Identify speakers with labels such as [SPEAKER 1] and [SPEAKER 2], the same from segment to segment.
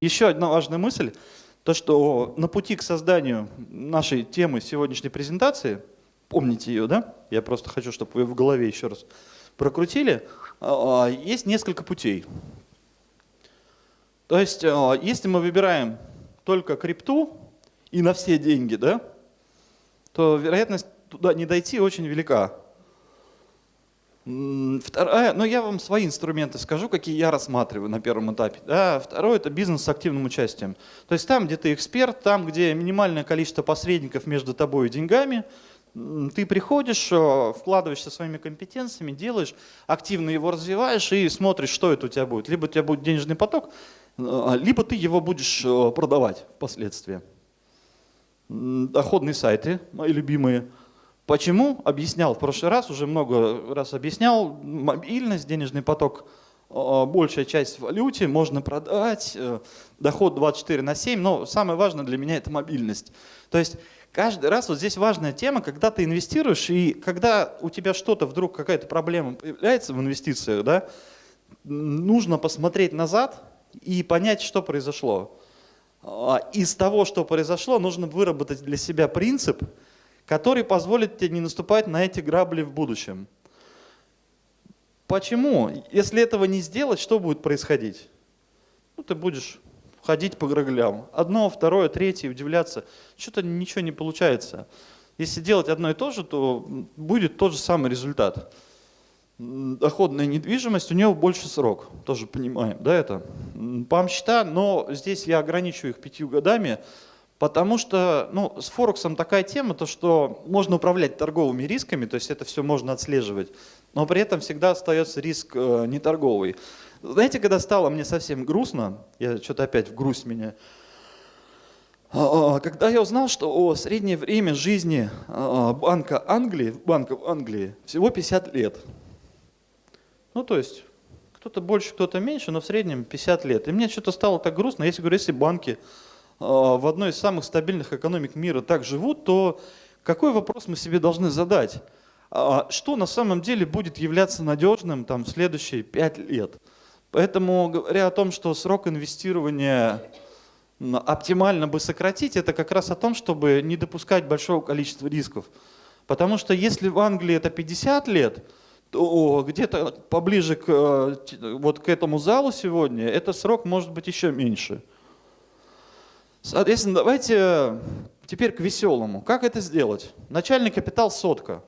[SPEAKER 1] Еще одна важная мысль, то что на пути к созданию нашей темы сегодняшней презентации, помните ее, да? Я просто хочу, чтобы вы в голове еще раз прокрутили. А, есть несколько путей. То есть, а, если мы выбираем только крипту и на все деньги, да, то вероятность туда не дойти очень велика. Вторая, ну я вам свои инструменты скажу, какие я рассматриваю на первом этапе. Да. Второе – это бизнес с активным участием. То есть там, где ты эксперт, там, где минимальное количество посредников между тобой и деньгами, ты приходишь, э, вкладываешься своими компетенциями, делаешь, активно его развиваешь и смотришь, что это у тебя будет. Либо у тебя будет денежный поток, э, либо ты его будешь э, продавать впоследствии. Доходные сайты, мои любимые – Почему? Объяснял в прошлый раз, уже много раз объяснял. Мобильность, денежный поток, а, большая часть в валюте, можно продать, э, доход 24 на 7, но самое важное для меня это мобильность. То есть каждый раз вот здесь важная тема, когда ты инвестируешь, и когда у тебя что-то вдруг, какая-то проблема появляется в инвестициях, да, нужно посмотреть назад и понять, что произошло. А, из того, что произошло, нужно выработать для себя принцип – который позволит тебе не наступать на эти грабли в будущем. Почему? Если этого не сделать, что будет происходить? Ну, ты будешь ходить по граблям. Одно, второе, третье, удивляться. Что-то ничего не получается. Если делать одно и то же, то будет тот же самый результат. Доходная недвижимость, у нее больше срок, тоже понимаем, да, это? Пам счета, но здесь я ограничу их пятью годами, Потому что ну, с Форексом такая тема, то что можно управлять торговыми рисками, то есть это все можно отслеживать, но при этом всегда остается риск э, неторговый. Знаете, когда стало мне совсем грустно, я что-то опять в грусть меня, а, а, когда я узнал, что о, среднее время жизни а, банка Англии, банка в Англии всего 50 лет. Ну то есть кто-то больше, кто-то меньше, но в среднем 50 лет. И мне что-то стало так грустно, если говорю, если банки а, в одной из самых стабильных экономик мира так живут, то какой вопрос мы себе должны задать? А, что на самом деле будет являться надежным там, в следующие пять лет? Поэтому говоря о том, что срок инвестирования оптимально бы сократить, это как раз о том, чтобы не допускать большого количества рисков. Потому что если в Англии это 50 лет, то где-то поближе к, э, вот к этому залу сегодня, этот срок может быть еще меньше. Соответственно, давайте теперь к веселому. Как это сделать? Начальный капитал сотка.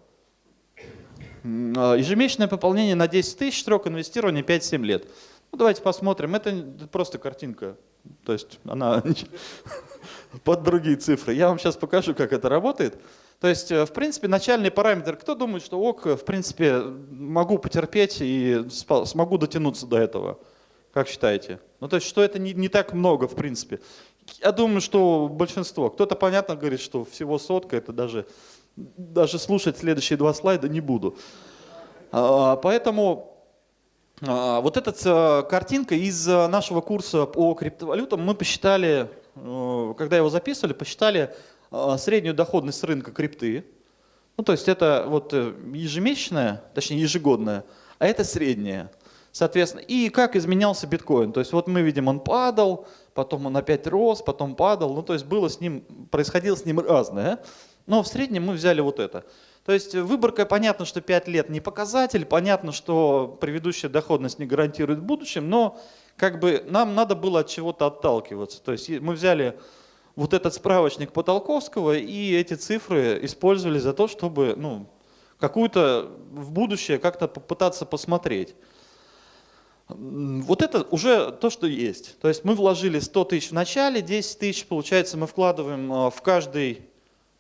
[SPEAKER 1] А, ежемесячное пополнение на 10 тысяч, срок инвестирования 5-7 лет. Ну, давайте посмотрим. Это просто картинка. То есть она под другие цифры. Я вам сейчас покажу, как это работает. То есть, э, в принципе, начальный параметр. Кто думает, что ок, в принципе, могу потерпеть и смогу дотянуться до этого? Как считаете? Ну, то есть, что это не, не так много, в принципе. Я думаю, что большинство. Кто-то, понятно, говорит, что всего сотка, это даже, даже слушать следующие два слайда не буду. А, поэтому а, вот эта э, картинка из э, нашего курса по криптовалютам мы посчитали, э, когда его записывали, посчитали среднюю доходность рынка крипты. Ну, то есть это вот ежемесячная, точнее ежегодная, а это средняя. Соответственно, и как изменялся биткоин. То есть вот мы видим, он падал, потом он опять рос, потом падал. Ну то есть было с ним, происходило с ним разное. Но в среднем мы взяли вот это. То есть выборка, понятно, что 5 лет не показатель, понятно, что предыдущая доходность не гарантирует в будущем, но как бы нам надо было от чего-то отталкиваться. То есть мы взяли вот этот справочник Потолковского и эти цифры использовали за то, чтобы ну, какую-то в будущее как-то попытаться посмотреть. Вот это уже то, что есть. То есть мы вложили 100 тысяч в начале, 10 тысяч, получается, мы вкладываем а, в каждый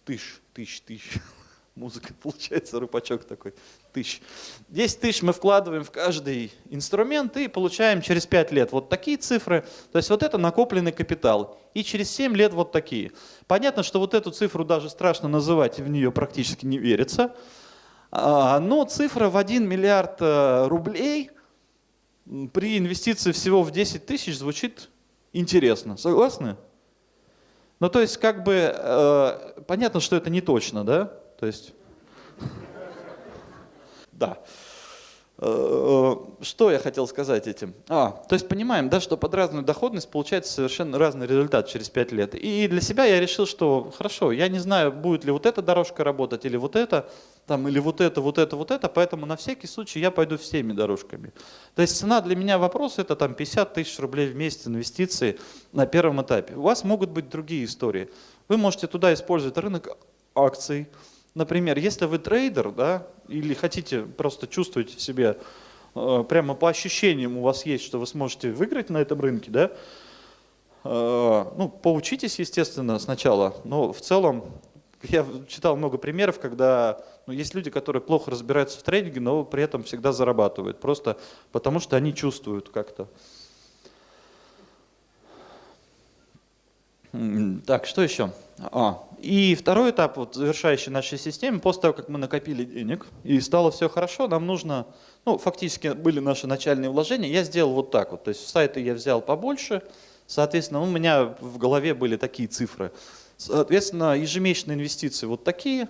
[SPEAKER 1] тысяч, тысяч, тысяч. Музыка получается, рупачок такой, тысяч. 10 тысяч мы вкладываем в каждый инструмент и получаем через 5 лет вот такие цифры. То есть вот это накопленный капитал. И через 7 лет вот такие. Понятно, что вот эту цифру даже страшно называть, в нее практически не верится. А, но цифра в 1 миллиард э, рублей – при инвестиции всего в 10 тысяч звучит интересно. Согласны? Ну, то есть, как бы, э, понятно, что это не точно, да? То есть, да. Э, что я хотел сказать этим? А, то есть понимаем, да, что под разную доходность получается совершенно разный результат через 5 лет. И для себя я решил, что хорошо, я не знаю, будет ли вот эта дорожка работать или вот это, там, или вот это, вот это, вот это, поэтому на всякий случай я пойду всеми дорожками. То есть цена для меня вопрос это там 50 тысяч рублей в месяц инвестиции на первом этапе. У вас могут быть другие истории. Вы можете туда использовать рынок акций. Например, если вы трейдер, да, или хотите просто чувствовать в себе Э, прямо по ощущениям у вас есть, что вы сможете выиграть на этом рынке, да, э, ну, поучитесь, естественно, сначала, но в целом я читал много примеров, когда ну, есть люди, которые плохо разбираются в трейдинге, но при этом всегда зарабатывают, просто потому что они чувствуют как-то. Так, что еще? А, и второй этап, вот, завершающий нашей системе, после того, как мы накопили денег и стало все хорошо, нам нужно, ну, фактически были наши начальные вложения, я сделал вот так вот, то есть сайты я взял побольше, соответственно, у меня в голове были такие цифры. Соответственно, ежемесячные инвестиции вот такие,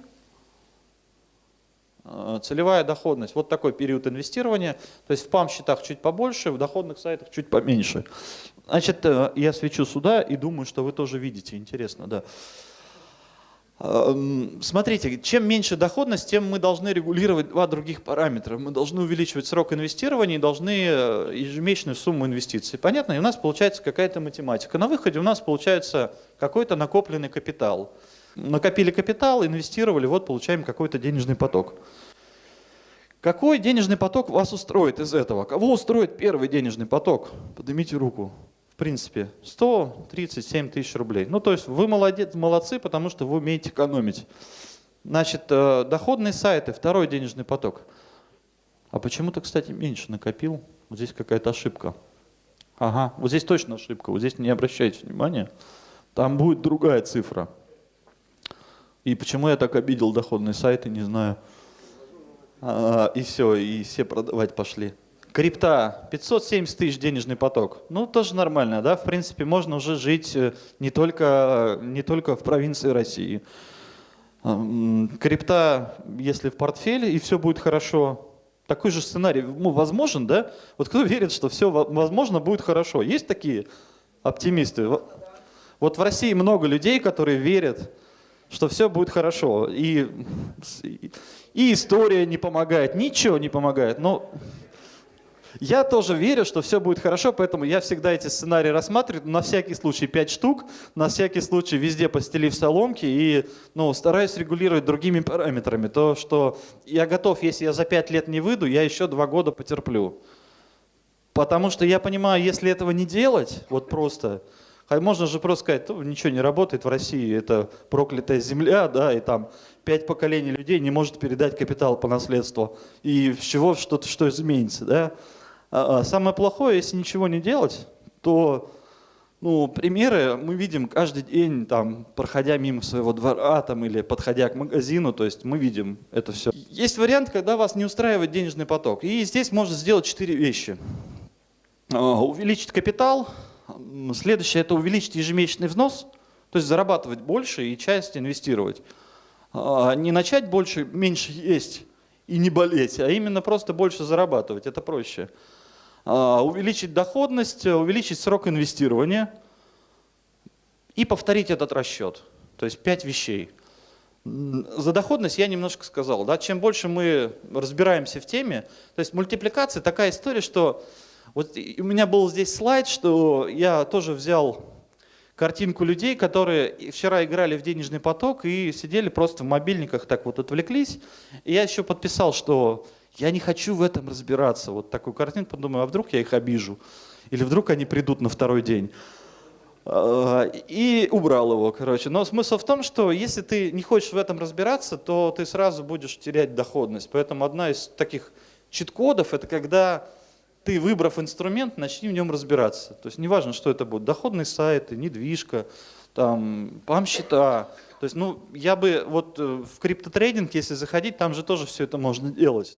[SPEAKER 1] а, целевая доходность, вот такой период инвестирования, то есть в ПАМ-счетах чуть побольше, в доходных сайтах чуть поменьше. Значит, э, я свечу сюда и думаю, что вы тоже видите, интересно, да. Смотрите, чем меньше доходность, тем мы должны регулировать два других параметра. Мы должны увеличивать срок инвестирования и должны э, ежемесячную сумму инвестиций. Понятно? И у нас получается какая-то математика. На выходе у нас получается какой-то накопленный капитал. Накопили капитал, инвестировали, вот получаем какой-то денежный поток. Какой денежный поток вас устроит из этого? Кого устроит первый денежный поток? Поднимите руку принципе, 137 тысяч рублей. Ну, то есть вы молодец, молодцы, потому что вы умеете экономить. Значит, э, доходные сайты, второй денежный поток. А почему-то, кстати, меньше накопил. Вот здесь какая-то ошибка. Ага, вот здесь точно ошибка, вот здесь не обращайте внимания. Там будет другая цифра. И почему я так обидел доходные сайты, не знаю. А, и все, и все продавать пошли. Крипта, 570 тысяч денежный поток. Ну, тоже нормально, да? В принципе, можно уже жить э, не только, не только в провинции России. Крипта, если в портфеле, и все будет хорошо. Такой же сценарий ну, возможен, да? Вот кто верит, что все возможно будет хорошо? Есть такие оптимисты? Вот в России много людей, которые верят, что все будет хорошо. И, и история не помогает, ничего не помогает. Но я тоже верю, что все будет хорошо, поэтому я всегда эти сценарии рассматриваю, на всякий случай 5 штук, на всякий случай везде постелив соломки и ну, стараюсь регулировать другими параметрами. То, что я готов, если я за 5 лет не выйду, я еще 2 года потерплю. Потому что я понимаю, если этого не делать, вот просто, можно же просто сказать, ничего не работает в России, это проклятая земля, да, и там пять поколений людей не может передать капитал по наследству. И с чего что-то что изменится, да? А, а самое плохое, если ничего не делать, то ну, примеры мы видим каждый день, там, проходя мимо своего двора там, или подходя к магазину, то есть мы видим это все. Есть вариант, когда вас не устраивает денежный поток. И здесь можно сделать четыре вещи. А, увеличить капитал, следующее это увеличить ежемесячный взнос, то есть зарабатывать больше и часть инвестировать. Не начать больше, меньше есть и не болеть, а именно просто больше зарабатывать, это проще. А, увеличить доходность, увеличить срок инвестирования и повторить этот расчет. То есть пять вещей. За доходность я немножко сказал. Да? Чем больше мы разбираемся в теме, то есть мультипликация такая история, что вот у меня был здесь слайд, что я тоже взял картинку людей, которые вчера играли в денежный поток и сидели просто в мобильниках, так вот отвлеклись. И я еще подписал, что я не хочу в этом разбираться. Вот такую картинку, подумаю, а вдруг я их обижу? Или вдруг они придут на второй день? А, и убрал его, короче. Но смысл в том, что если ты не хочешь в этом разбираться, то ты сразу будешь терять доходность. Поэтому одна из таких чит-кодов – это когда ты, выбрав инструмент, начни в нем разбираться. То есть неважно, что это будет, доходные сайты, недвижка, там, пам-счета. То есть, ну, я бы вот э, в криптотрейдинг, если заходить, там же тоже все это можно делать.